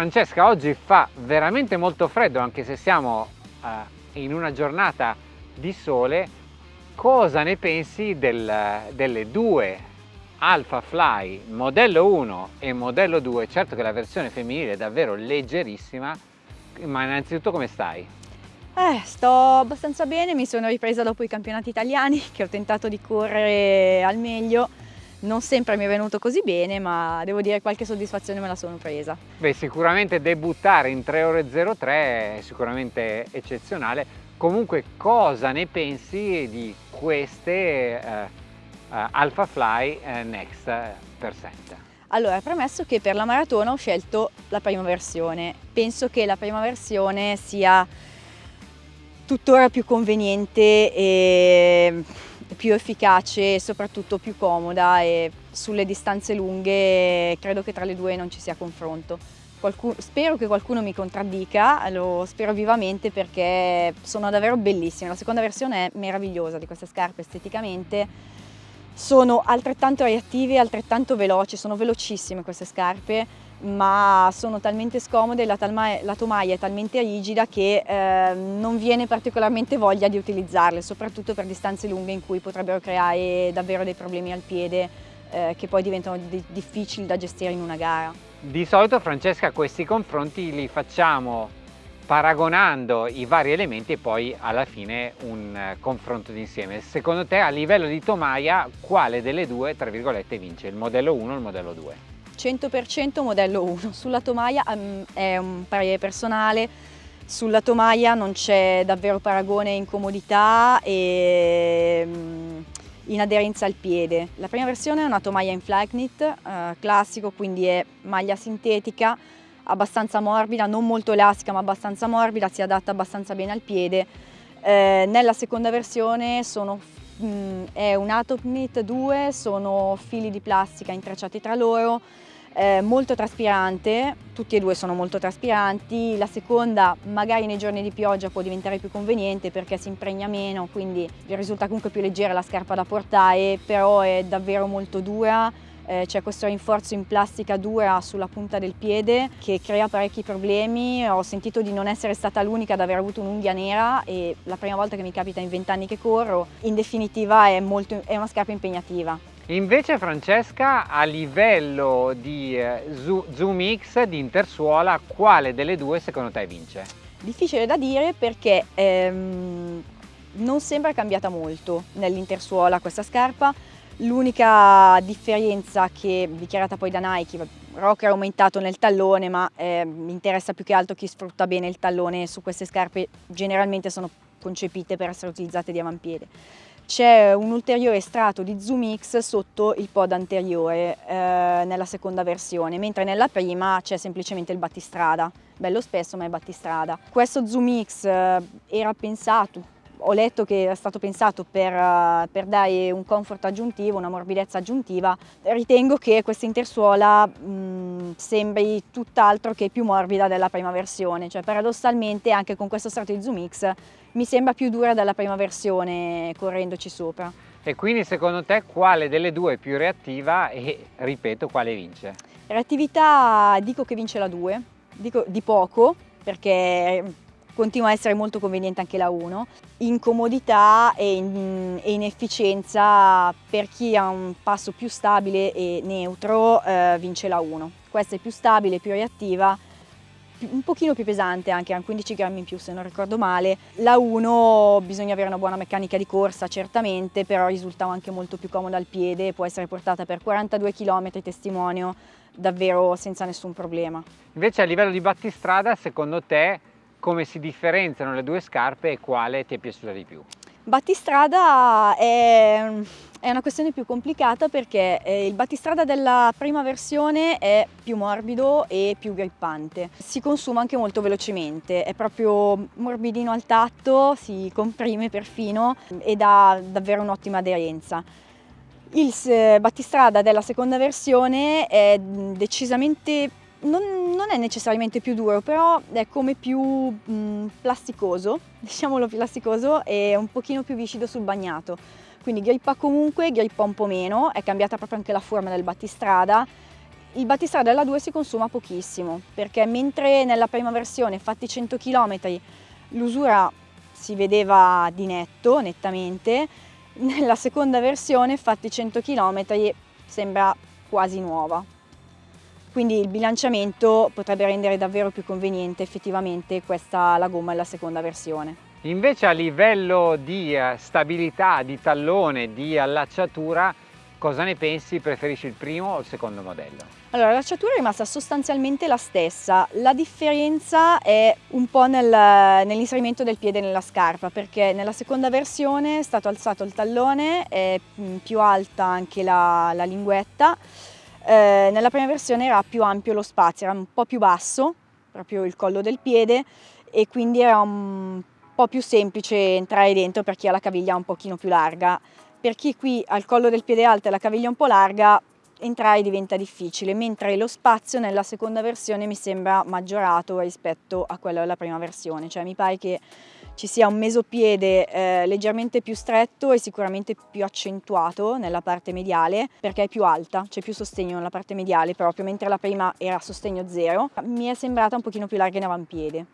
Francesca, oggi fa veramente molto freddo anche se siamo eh, in una giornata di sole. Cosa ne pensi del, delle due Alpha Fly modello 1 e modello 2? Certo che la versione femminile è davvero leggerissima, ma innanzitutto come stai? Eh, sto abbastanza bene, mi sono ripresa dopo i campionati italiani che ho tentato di correre al meglio non sempre mi è venuto così bene, ma devo dire che qualche soddisfazione me la sono presa. Beh, sicuramente debuttare in 3 ore 03 è sicuramente eccezionale. Comunque cosa ne pensi di queste eh, uh, Alpha Fly eh, Next Percent? Allora, premesso che per la maratona ho scelto la prima versione. Penso che la prima versione sia tuttora più conveniente e più efficace e soprattutto più comoda e sulle distanze lunghe credo che tra le due non ci sia confronto. Qualcuno, spero che qualcuno mi contraddica, lo spero vivamente perché sono davvero bellissime. La seconda versione è meravigliosa di queste scarpe esteticamente, sono altrettanto reattive altrettanto veloci, sono velocissime queste scarpe ma sono talmente scomode, la, la tomaia è talmente rigida che eh, non viene particolarmente voglia di utilizzarle, soprattutto per distanze lunghe in cui potrebbero creare davvero dei problemi al piede eh, che poi diventano di difficili da gestire in una gara. Di solito Francesca questi confronti li facciamo paragonando i vari elementi e poi alla fine un eh, confronto d'insieme. Secondo te a livello di tomaia quale delle due tra virgolette vince, il modello 1 o il modello 2? 100% modello 1, sulla tomaia um, è un parere personale, sulla tomaia non c'è davvero paragone in comodità e um, in aderenza al piede. La prima versione è una tomaia in flag knit, uh, classico, quindi è maglia sintetica, abbastanza morbida, non molto elastica ma abbastanza morbida, si adatta abbastanza bene al piede. Eh, nella seconda versione sono, mh, mm, è un Atop Knit 2, sono fili di plastica intrecciati tra loro, eh, molto traspirante, tutti e due sono molto traspiranti, la seconda magari nei giorni di pioggia può diventare più conveniente perché si impregna meno, quindi risulta comunque più leggera la scarpa da portare, però è davvero molto dura, eh, c'è questo rinforzo in plastica dura sulla punta del piede che crea parecchi problemi, ho sentito di non essere stata l'unica ad aver avuto un'unghia nera e la prima volta che mi capita in vent'anni che corro, in definitiva è, molto, è una scarpa impegnativa. Invece Francesca a livello di eh, Zoom X di intersuola quale delle due secondo te vince? Difficile da dire perché ehm, non sembra cambiata molto nell'intersuola questa scarpa l'unica differenza che dichiarata poi da Nike Rocker è aumentato nel tallone ma eh, mi interessa più che altro chi sfrutta bene il tallone su queste scarpe generalmente sono concepite per essere utilizzate di avampiede c'è un ulteriore strato di Zoom X sotto il pod anteriore eh, nella seconda versione, mentre nella prima c'è semplicemente il battistrada, bello spesso ma è battistrada. Questo Zoom X eh, era pensato, ho letto che è stato pensato per, uh, per, dare un comfort aggiuntivo, una morbidezza aggiuntiva, ritengo che questa intersuola mh, sembri tutt'altro che più morbida della prima versione, cioè paradossalmente anche con questo strato di Zoom X mi sembra più dura della prima versione correndoci sopra. E quindi secondo te quale delle due è più reattiva e ripeto quale vince? Reattività dico che vince la 2, dico di poco perché continua a essere molto conveniente anche la 1. In comodità e in, e in efficienza per chi ha un passo più stabile e neutro eh, vince la 1. Questa è più stabile, più reattiva, un pochino più pesante anche, ha 15 grammi in più se non ricordo male. La 1 bisogna avere una buona meccanica di corsa certamente, però risulta anche molto più comoda al piede, può essere portata per 42 km testimonio davvero senza nessun problema. Invece a livello di battistrada secondo te come si differenziano le due scarpe e quale ti è piaciuta di più? Battistrada è, è una questione più complicata perché eh, il battistrada della prima versione è più morbido e più grippante. Si consuma anche molto velocemente, è proprio morbidino al tatto, si comprime perfino ed ha davvero un'ottima aderenza. Il battistrada della seconda versione è decisamente non, non, è necessariamente più duro, però è come più mh, plasticoso, diciamolo plasticoso, e un pochino più viscido sul bagnato. Quindi grippa comunque, grippa un po' meno, è cambiata proprio anche la forma del battistrada, il battistrada della 2 si consuma pochissimo perché mentre nella prima versione fatti 100 km l'usura si vedeva di netto, nettamente, nella seconda versione fatti 100 km sembra quasi nuova. Quindi il bilanciamento potrebbe rendere davvero più conveniente effettivamente questa la gomma della seconda versione. Invece a livello di eh, stabilità, di tallone, di allacciatura, cosa ne pensi? Preferisci il primo o il secondo modello? Allora, l'allacciatura è rimasta sostanzialmente la stessa, la differenza è un po' nel, nell'inserimento del piede nella scarpa perché nella seconda versione è stato alzato il tallone, è mm, più alta anche la, la linguetta, eh, nella prima versione era più ampio lo spazio, era un po' più basso, proprio il collo del piede e quindi era un po' più semplice entrare dentro per chi ha la caviglia un pochino più larga. Per chi qui ha il collo del piede alto e la caviglia un po' larga, entrare diventa difficile, mentre lo spazio nella seconda versione mi sembra maggiorato rispetto a quello della prima versione, cioè mi pare che ci sia un mesopiede eh, leggermente più stretto e sicuramente più accentuato nella parte mediale perché è più alta, c'è più sostegno nella parte mediale proprio, mentre la prima era sostegno zero, mi è sembrata un pochino più larga in avampiede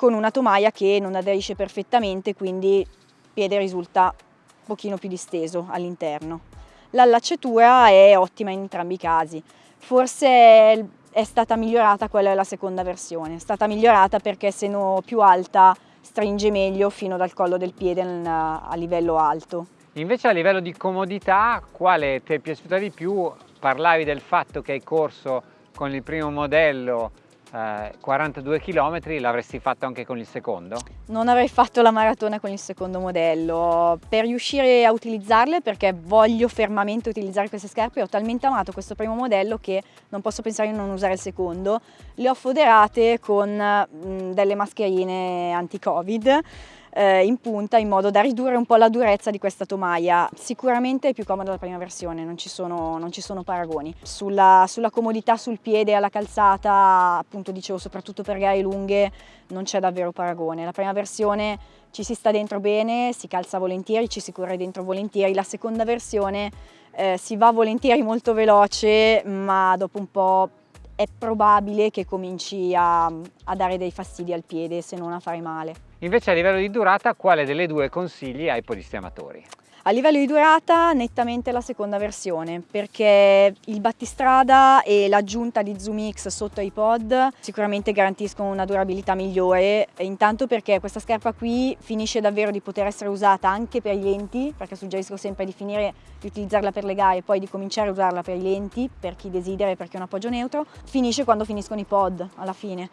con una tomaia che non aderisce perfettamente, quindi il piede risulta un pochino più disteso all'interno. L'allacciatura è ottima in entrambi i casi, forse è stata migliorata quella della seconda versione, è stata migliorata perché essendo più alta stringe meglio fino dal collo del piede a livello alto. Invece a livello di comodità, quale ti è piaciuta di più? Parlavi del fatto che hai corso con il primo modello 42 eh, km l'avresti fatto anche con il secondo? Non avrei fatto la maratona con il secondo modello, per riuscire a utilizzarle perché voglio fermamente utilizzare queste scarpe ho talmente amato questo primo modello che non posso pensare di non usare il secondo, le ho foderate con mh, delle mascherine anti-covid eh, in punta in modo da ridurre un po' la durezza di questa tomaia. Sicuramente è più comoda la prima versione, non ci sono, non ci sono paragoni. Sulla, sulla, comodità sul piede alla calzata, appunto dicevo soprattutto per gare lunghe, non c'è davvero paragone. La prima versione ci si sta dentro bene, si calza volentieri, ci si corre dentro volentieri. La seconda versione eh, si va volentieri molto veloce, ma dopo un po' è probabile che cominci a, a dare dei fastidi al piede se non a fare male. Invece a livello di durata quale delle due consigli ai podisti amatori? A livello di durata nettamente la seconda versione perché il battistrada e l'aggiunta di Zoom X sotto i pod sicuramente garantiscono una durabilità migliore intanto perché questa scarpa qui finisce davvero di poter essere usata anche per i lenti perché suggerisco sempre di finire di utilizzarla per le gare e poi di cominciare a usarla per i lenti per chi desidera e perché è un appoggio neutro finisce quando finiscono i pod alla fine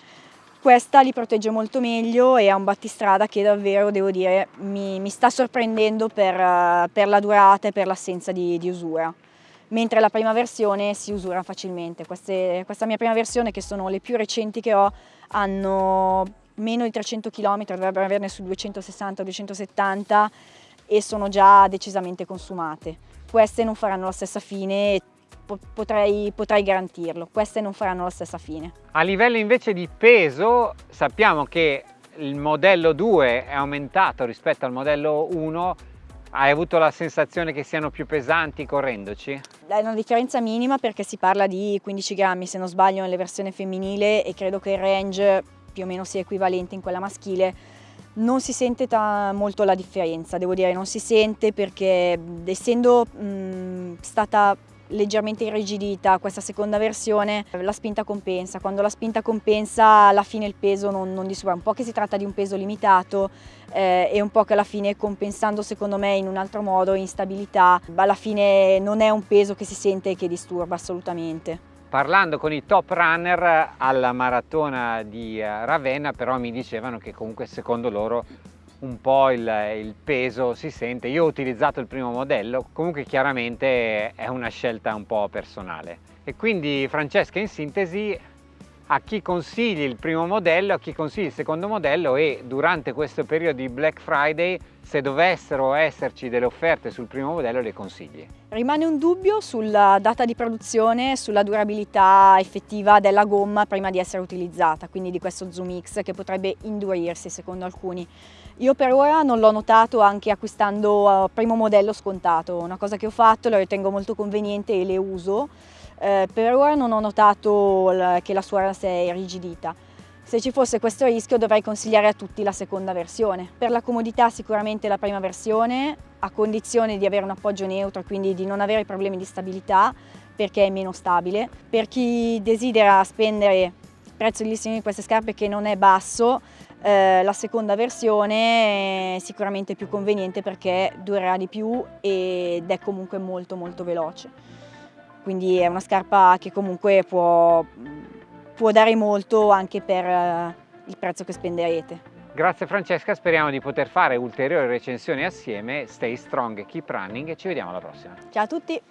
questa li protegge molto meglio e ha un battistrada che davvero, devo dire, mi, mi sta sorprendendo per, per, la durata e per l'assenza di, di, usura. Mentre la prima versione si usura facilmente. Queste, questa mia prima versione, che sono le più recenti che ho, hanno meno di 300 km, dovrebbero averne su 260-270 e sono già decisamente consumate. Queste non faranno la stessa fine potrei, potrei garantirlo, queste non faranno la stessa fine. A livello invece di peso sappiamo che il modello 2 è aumentato rispetto al modello 1 hai avuto la sensazione che siano più pesanti correndoci? È una differenza minima perché si parla di 15 grammi se non sbaglio nelle versioni femminile e credo che il range più o meno sia equivalente in quella maschile non si sente molto la differenza, devo dire, non si sente perché essendo mh, stata leggermente irrigidita questa seconda versione, la spinta compensa, quando la spinta compensa alla fine il peso non, non disturba, un po' che si tratta di un peso limitato eh, e un po' che alla fine compensando secondo me in un altro modo, in stabilità, alla fine non è un peso che si sente e che disturba assolutamente. Parlando con i top runner alla maratona di eh, Ravenna però mi dicevano che comunque secondo loro un po' il, il, peso si sente. Io ho utilizzato il primo modello, comunque chiaramente è una scelta un po' personale. E quindi Francesca in sintesi a chi consigli il primo modello, a chi consigli il secondo modello e durante questo periodo di Black Friday se dovessero esserci delle offerte sul primo modello le consigli? Rimane un dubbio sulla data di produzione, sulla durabilità effettiva della gomma prima di essere utilizzata, quindi di questo Zoom X che potrebbe indurirsi secondo alcuni. Io per ora non l'ho notato anche acquistando uh, primo modello scontato, una cosa che ho fatto, lo ritengo molto conveniente e le uso, Eh, per ora non ho notato che la suola si è irrigidita. Se ci fosse questo rischio dovrei consigliare a tutti la seconda versione. Per la comodità sicuramente la prima versione, a condizione di avere un appoggio neutro, quindi di non avere problemi di stabilità, perché è meno stabile. Per chi desidera spendere il prezzo di listino di queste scarpe che non è basso, eh, la seconda versione è sicuramente più conveniente perché durerà di più ed è comunque molto molto veloce. Quindi è una scarpa che comunque può può dare molto anche per eh, il prezzo che spenderete. Grazie Francesca, speriamo di poter fare ulteriori recensioni assieme. Stay strong, keep running e ci vediamo alla prossima. Ciao a tutti!